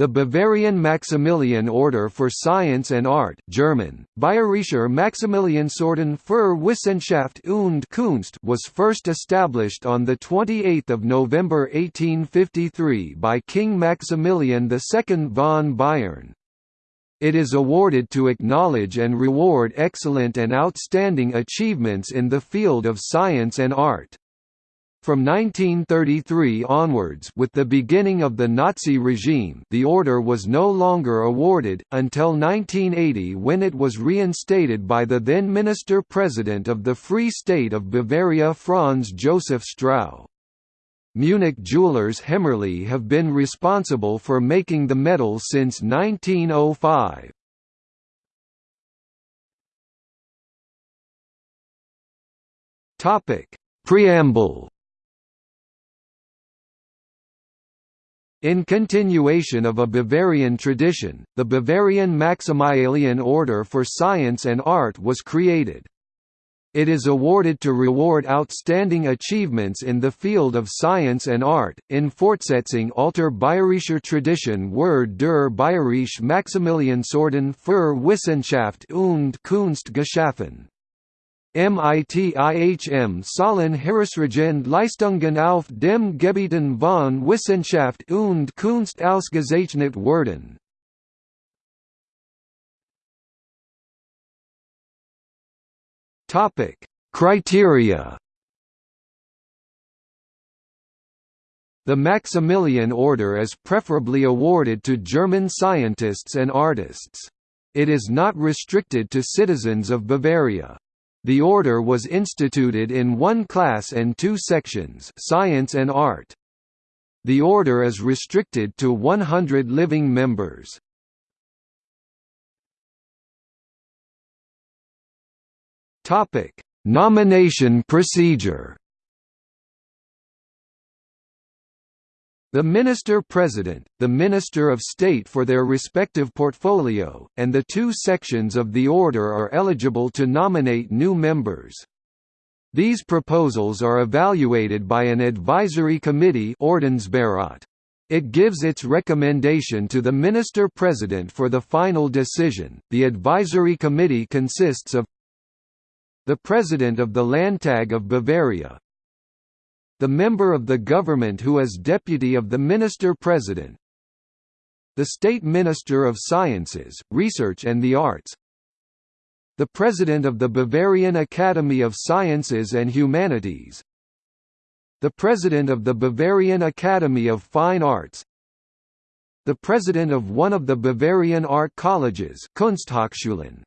The Bavarian Maximilian Order for Science and Art German, Bayerischer Maximiliansorden für Wissenschaft und Kunst was first established on 28 November 1853 by King Maximilian II von Bayern. It is awarded to acknowledge and reward excellent and outstanding achievements in the field of science and art. From 1933 onwards with the beginning of the Nazi regime the order was no longer awarded, until 1980 when it was reinstated by the then Minister-President of the Free State of Bavaria Franz Josef Strauß. Munich jewelers Hemmerle have been responsible for making the medal since 1905. Preamble In continuation of a Bavarian tradition, the Bavarian Maximilian Order for Science and Art was created. It is awarded to reward outstanding achievements in the field of science and art, in Fortsetzung alter bayerischer Tradition wurde der Bayerische Maximiliansorden für Wissenschaft und Kunst geschaffen. MITIHM sollen herausragende Leistungen auf dem Gebieten von Wissenschaft und Kunst ausgezeichnet werden. Topic: Criteria. The Maximilian Order is preferably awarded to German scientists and artists. It is not restricted to citizens of Bavaria. The order was instituted in one class and two sections science and art. The order is restricted to 100 living members. Nomination procedure The Minister-President, the Minister of State for their respective portfolio, and the two sections of the order are eligible to nominate new members. These proposals are evaluated by an advisory committee it gives its recommendation to the Minister-President for the final decision. The advisory committee consists of the President of the Landtag of Bavaria, the member of the government who is deputy of the minister-president the State Minister of Sciences, Research and the Arts. The President of the Bavarian Academy of Sciences and Humanities. The President of the Bavarian Academy of Fine Arts. The President of one of the Bavarian art colleges Kunsthochschulen,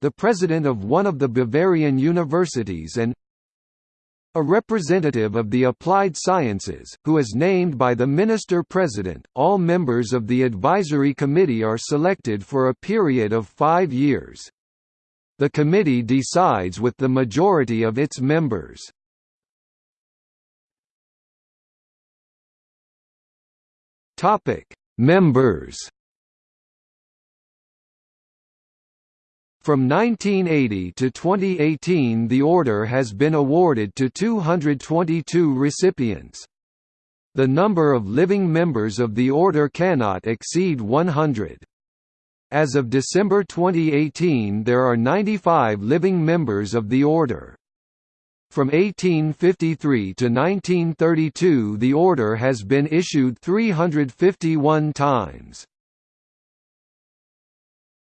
the President of one of the Bavarian universities and a representative of the applied sciences, who is named by the Minister-President. All members of the advisory committee are selected for a period of five years. The committee decides with the majority of its members. Topic: Members From 1980 to 2018 the order has been awarded to 222 recipients. The number of living members of the order cannot exceed 100. As of December 2018 there are 95 living members of the order. From 1853 to 1932 the order has been issued 351 times.